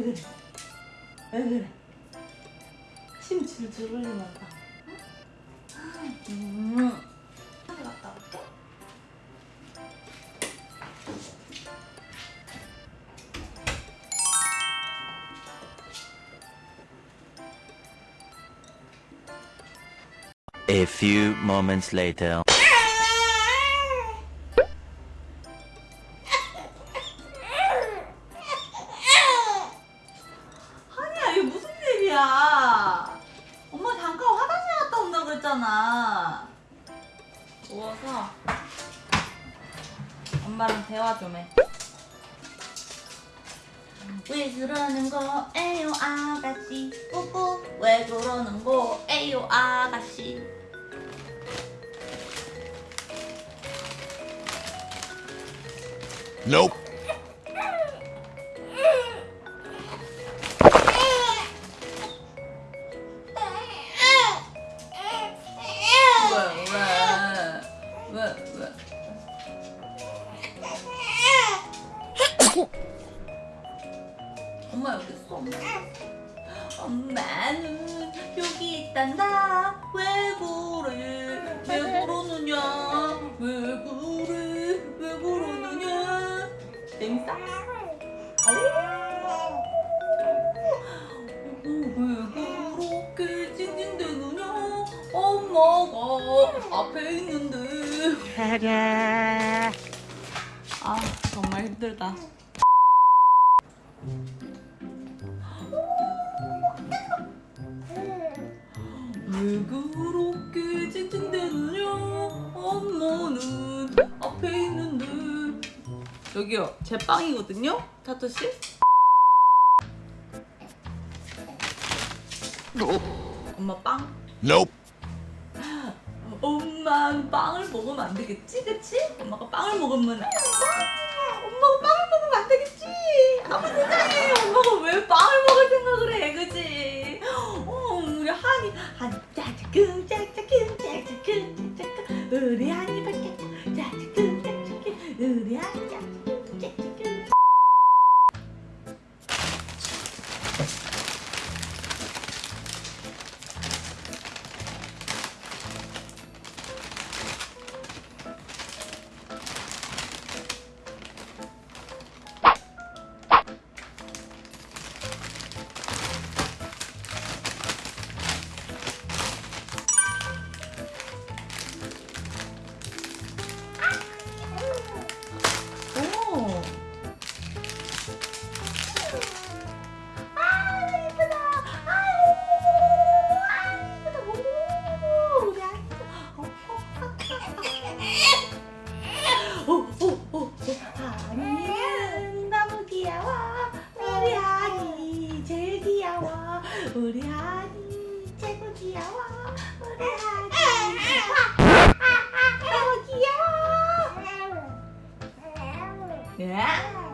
왜 그래? 왜 그래? 침 줄줄 흘리나 봐. 음. 하늘 갔다 올게. A few moments later. 그랬잖아. 누워서 엄마랑 대화 좀 해. 왜 그러는 거 에요 아가씨 뿌뿌 왜 그러는 거 에요 아가씨 Nope. 엄마 여기 있어 엄마. 엄마는 여기 있단다. 왜 그래 왜 그러느냐 왜 그래 왜 그러느냐? 어, 왜 그렇게 찡찡대느냐 엄마가 앞에 있는데. 아 정말 힘들다 여기요 제 빵이거든요? 타투씨? 엄마 빵? Nope. 엄마 빵을 먹으면 안 되겠지? 그치? 엄마가 빵을 먹으면 아, 엄마가 빵을 먹으면 안 되겠지? 아무 세상에 엄마가 왜 빵을 먹을 생각을 해 그치? 어, 우리 한이 한 짜자끔 짜자끔 짜자끔 짜자끔 우리 한이 밝겠다 짜자끔 짜자끔 우리 한이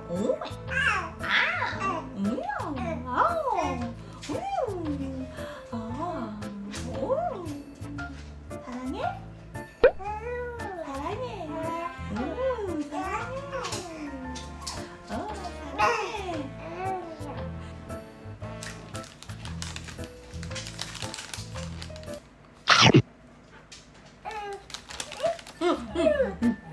오, 아, 음, 아우, 음, 아, 오, 사랑해? 사랑해. 음, 사랑해. 어, 사랑해. Nope.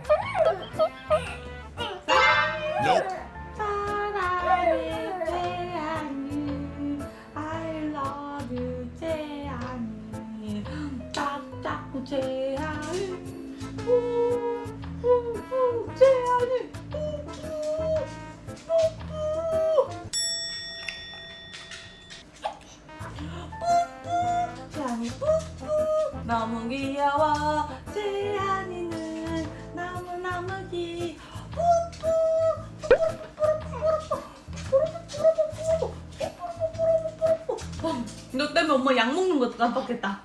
너무 귀여워 재한이는 너무너무 귀 너 때문에 엄마 약 먹는 것도 깜빡했다.